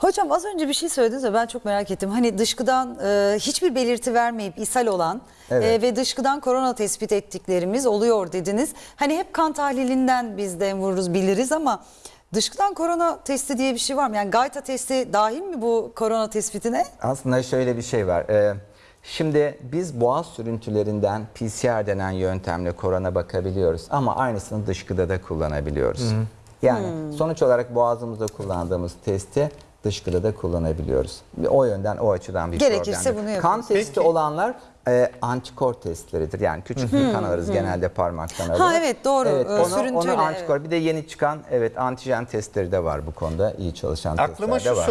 Hocam az önce bir şey söylediniz de ben çok merak ettim. Hani dışkıdan e, hiçbir belirti vermeyip ishal olan Evet. e, ve dışkıdan korona tespit ettiklerimiz oluyor dediniz. Hani hep kan tahlilinden biz de vururuz biliriz ama dışkıdan korona testi diye bir şey var mı? Yani gayta testi dahil mi bu korona tespitine? Aslında şöyle bir şey var. Ee, şimdi biz boğaz sürüntülerinden PCR denen yöntemle korona bakabiliyoruz ama aynısını dışkıda da kullanabiliyoruz. Yani sonuç olarak boğazımızda kullandığımız testi dışkıda da kullanabiliyoruz. O yönden o açıdan bir Gerekirse problem bunu Kan yapıyoruz. testi Peki. olanlar e, antikor testleridir. Yani küçük bir kan alırız genelde parmaktan alırız. evet, doğru. Evet, Ee, onu, sürüntüyle, onu antikor. Bir de yeni çıkan evet antijen testleri de var bu konuda. iyi çalışan Aklıma testler de şu var. soru